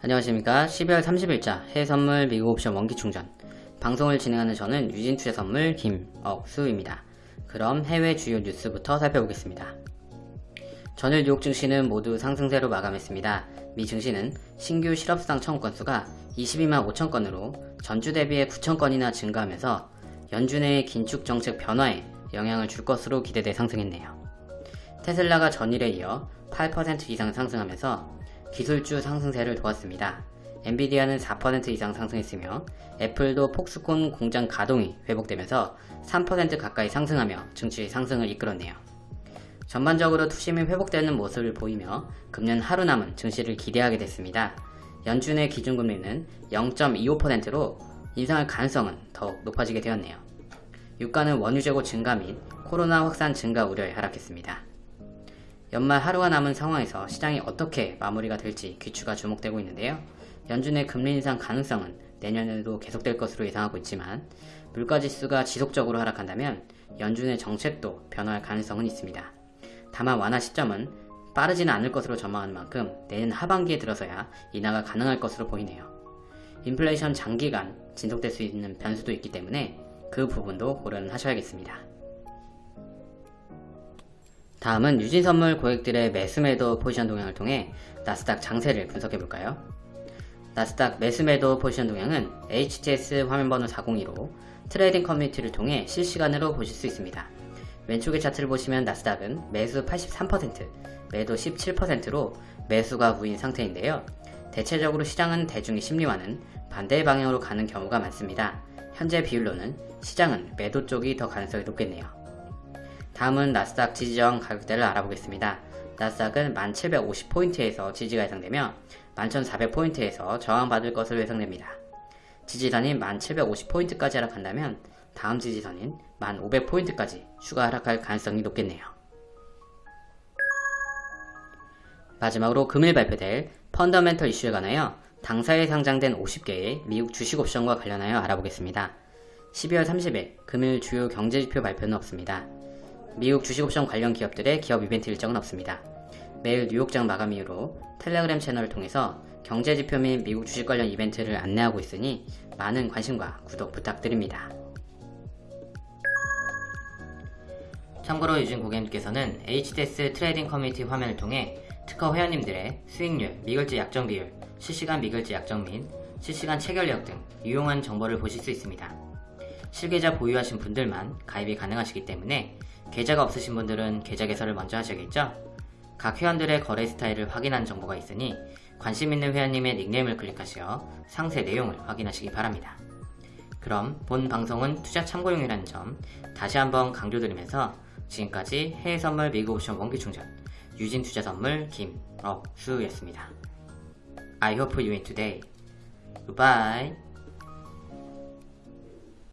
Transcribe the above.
안녕하십니까. 12월 30일자 해외선물 미국 옵션 원기충전. 방송을 진행하는 저는 유진투자선물 김억수입니다. 그럼 해외 주요 뉴스부터 살펴보겠습니다. 전일 뉴욕 증시는 모두 상승세로 마감했습니다. 미 증시는 신규 실업수당 청구 건수가 22만 5천 건으로 전주 대비해 9천 건이나 증가하면서 연준의 긴축 정책 변화에 영향을 줄 것으로 기대돼 상승했네요. 테슬라가 전일에 이어 8% 이상 상승하면서 기술주 상승세를 도왔습니다. 엔비디아는 4% 이상 상승했으며 애플도 폭스콘 공장 가동이 회복되면서 3% 가까이 상승하며 증시 상승을 이끌었네요. 전반적으로 투심이 회복되는 모습을 보이며 금년 하루 남은 증시를 기대하게 됐습니다. 연준의 기준금리는 0.25%로 인상할 가능성은 더욱 높아지게 되었네요. 유가는 원유 재고 증가 및 코로나 확산 증가 우려에 하락했습니다. 연말 하루가 남은 상황에서 시장이 어떻게 마무리가 될지 귀추가 주목되고 있는데요. 연준의 금리 인상 가능성은 내년에도 계속될 것으로 예상하고 있지만 물가지수가 지속적으로 하락한다면 연준의 정책도 변화할 가능성은 있습니다. 다만 완화 시점은 빠르지는 않을 것으로 전망하는 만큼 내년 하반기에 들어서야 인하가 가능할 것으로 보이네요. 인플레이션 장기간 지속될 수 있는 변수도 있기 때문에 그 부분도 고려는 하셔야겠습니다. 다음은 유진선물 고객들의 매수매도 포지션 동향을 통해 나스닥 장세를 분석해볼까요? 나스닥 매수매도 포지션 동향은 HTS 화면번호 402로 trading 커뮤니티를 통해 실시간으로 보실 수 있습니다. 왼쪽의 차트를 보시면 나스닥은 매수 83%, 매도 17%로 매수가 우인 상태인데요. 대체적으로 시장은 대중의 심리와는 반대 방향으로 가는 경우가 많습니다. 현재 비율로는 시장은 매도 쪽이 더 가능성이 높겠네요. 다음은 나스닥 지지저항 가격대를 알아보겠습니다. 나스닥은 1750포인트에서 지지가 예상되며 11400포인트에서 저항받을 것으로 예상됩니다. 지지선인 1750포인트까지 하락한다면 다음 지지선인 1500포인트까지 추가 하락할 가능성이 높겠네요. 마지막으로 금일 발표될 펀더멘털 이슈에 관하여 당사에 상장된 50개의 미국 주식 옵션과 관련하여 알아보겠습니다. 12월 30일 금일 주요 경제지표 발표는 없습니다. 미국 주식옵션 관련 기업들의 기업 이벤트 일정은 없습니다. 매일 뉴욕장 마감 이후로 텔레그램 채널을 통해서 경제지표 및 미국 주식 관련 이벤트를 안내하고 있으니 많은 관심과 구독 부탁드립니다. 참고로 유진 고객님께서는 HTS trading 커뮤니티 화면을 통해 특허 회원님들의 수익률, 미결제 약정 비율, 실시간 미결제 약정 및 실시간 체결력 등 유용한 정보를 보실 수 있습니다. 실계좌 보유하신 분들만 가입이 가능하시기 때문에 계좌가 없으신 분들은 계좌 개설을 먼저 하셔야겠죠? 각 회원들의 거래 스타일을 확인한 정보가 있으니 관심 있는 회원님의 닉네임을 클릭하시어 상세 내용을 확인하시기 바랍니다. 그럼 본 방송은 투자 참고용이라는 점 다시 한번 강조드리면서 지금까지 해외선물 미국 옵션 원기충전 유진투자선물 김억수였습니다. I hope you win today. Goodbye.